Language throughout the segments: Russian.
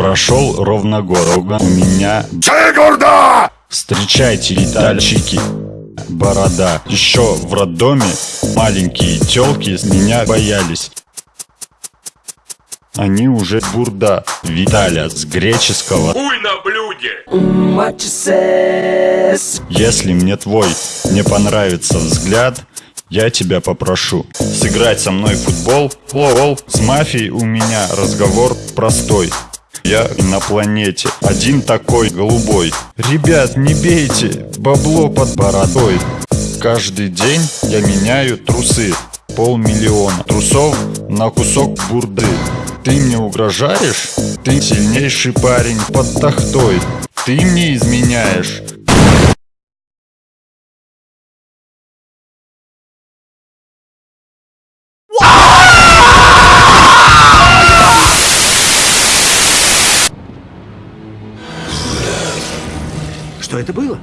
Прошел ровно год, у меня Чигурда! Встречайте, летальщики, борода. Еще в роддоме маленькие телки меня боялись. Они уже бурда. Виталя с греческого. Хуй на блюде! Если мне твой не понравится взгляд, я тебя попрошу сыграть со мной в футбол. Лол, с мафией у меня разговор простой. Я на планете, один такой голубой. Ребят, не бейте, бабло под бородой. Каждый день я меняю трусы. Полмиллиона трусов на кусок бурды. Ты мне угрожаешь? Ты сильнейший парень под тахтой. Ты мне изменяешь. Что это было?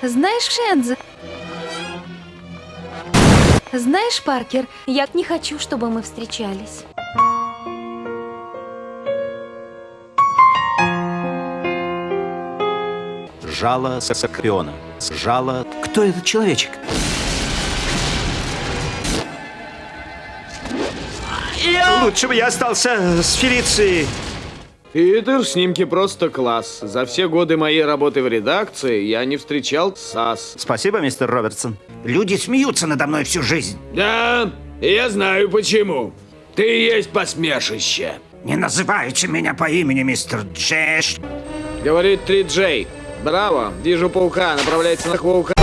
Знаешь, Шенз? Знаешь, Паркер, я не хочу, чтобы мы встречались. Жало Скорпиона. Жало... Кто этот человечек? Лучше бы я остался с Фелицией. Питер, снимки просто класс. За все годы моей работы в редакции я не встречал САС. Спасибо, мистер Робертсон. Люди смеются надо мной всю жизнь. Да, я знаю почему. Ты есть посмешище. Не называйте меня по имени, мистер Джеш. Говорит 3J. Браво, вижу паука, направляется на паука.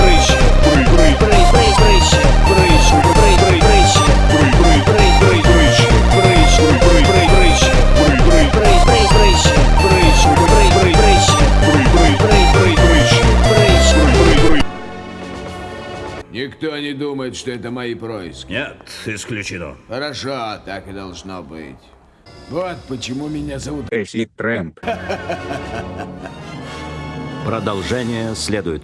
Никто не думает, что это мои происки. Нет, исключено. Хорошо, так и должно быть. Вот почему меня зовут Эсси Трэмп. Продолжение следует.